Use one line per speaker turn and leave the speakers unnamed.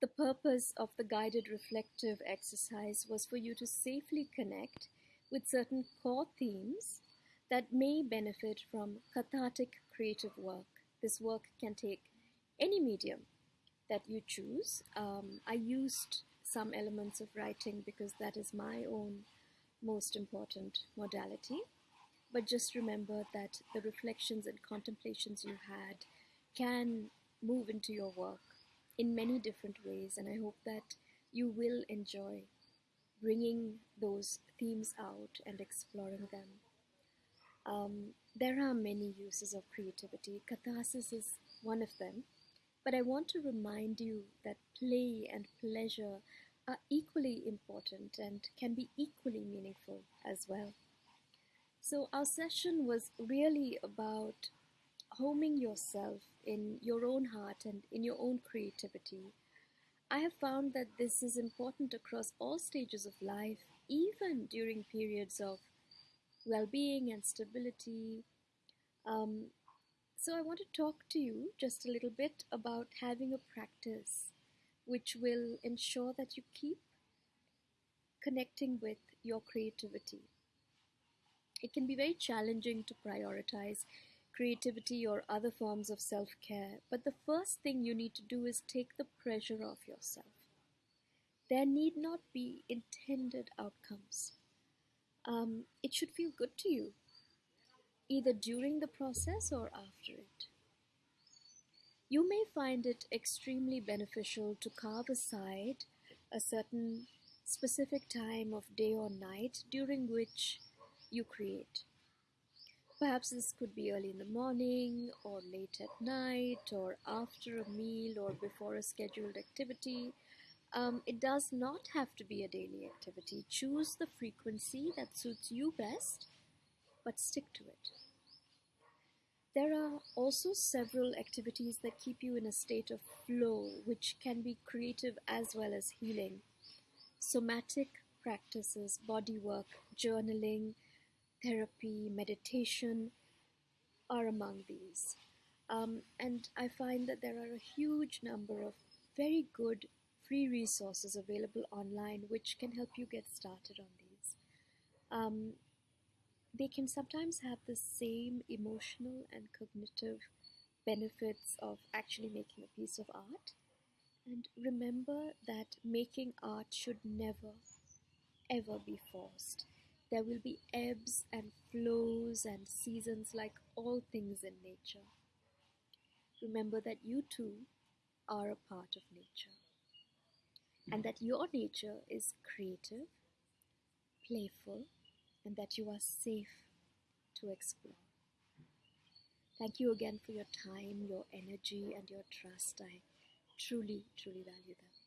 The purpose of the guided reflective exercise was for you to safely connect with certain core themes that may benefit from cathartic creative work. This work can take any medium that you choose. Um, I used some elements of writing because that is my own most important modality. But just remember that the reflections and contemplations you had can move into your work in many different ways, and I hope that you will enjoy bringing those themes out and exploring them. Um, there are many uses of creativity. Catharsis is one of them. But I want to remind you that play and pleasure are equally important and can be equally meaningful as well. So, our session was really about homing yourself in your own heart and in your own creativity. I have found that this is important across all stages of life, even during periods of well being and stability. Um, so, I want to talk to you just a little bit about having a practice which will ensure that you keep connecting with your creativity. It can be very challenging to prioritize creativity or other forms of self care, but the first thing you need to do is take the pressure off yourself. There need not be intended outcomes. Um, it should feel good to you, either during the process or after it. You may find it extremely beneficial to carve aside a certain specific time of day or night during which you create. Perhaps this could be early in the morning, or late at night, or after a meal, or before a scheduled activity. Um, it does not have to be a daily activity. Choose the frequency that suits you best, but stick to it. There are also several activities that keep you in a state of flow, which can be creative as well as healing. Somatic practices, body work, journaling, therapy, meditation are among these. Um, and I find that there are a huge number of very good free resources available online which can help you get started on these. Um, they can sometimes have the same emotional and cognitive benefits of actually making a piece of art. And remember that making art should never, ever be forced. There will be ebbs and flows and seasons like all things in nature. Remember that you too are a part of nature and that your nature is creative, playful, and that you are safe to explore. Thank you again for your time, your energy, and your trust. I truly, truly value them.